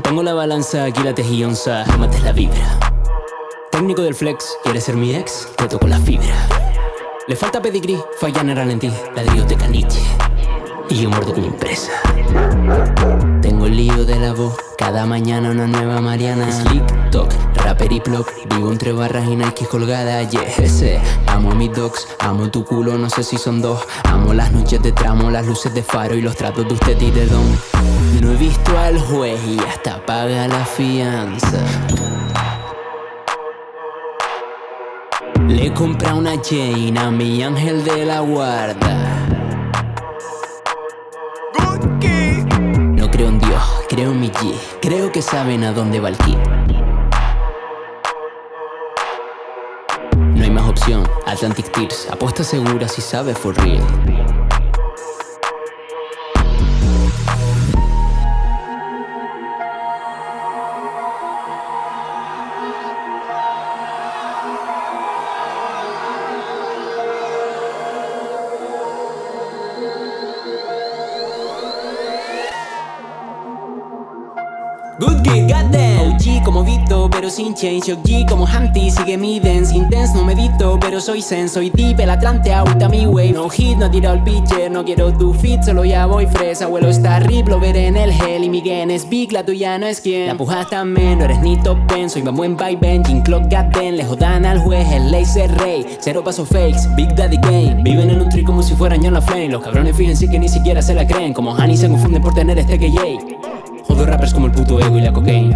Mantengo la balanza, aquí la tejionza, mates la vibra. Técnico del flex, ¿quieres ser mi ex? Te toco la fibra. Le falta pedigrí, fallan eran en ti, ladrillo de caniche. Y yo muerdo como impresa. Tengo el lío de la voz, cada mañana una nueva Mariana. Slick talk, rapper y plug, vivo entre barras y Nike colgada. Yeah, ese. Amo a mis dogs, amo tu culo, no sé si son dos. Amo las noches de tramo, las luces de faro y los tratos de usted y de don. No he visto al juez y hasta paga la fianza. Le compra una chain a mi ángel de la guarda. No creo en Dios, creo en mi G. Creo que saben a dónde va el kit. No hay más opción, Atlantic Tears. Apuesta segura si sabe for real. Good kid, goddamn OG como Vito, pero sin change. OG como Humpty, sigue mi dance. Intense, no medito, pero soy zen. Soy deep, el Atlante, out mi way. No hit, no tiro al pitcher, no quiero tu fit. Solo ya voy fresa, abuelo está rip Lo veré en el hell y mi gen es big La tuya no es quien. La pujas también, no eres ni top pen Soy buen by Jean Clock, goddamn Le jodan al juez, el laser rey Cero paso fakes, Big Daddy Game. Viven en un tree como si fueran John Flame Los cabrones fíjense que ni siquiera se la creen. Como Honey se confunden por tener este KJ Jodo rappers como el puto ego y la cocaine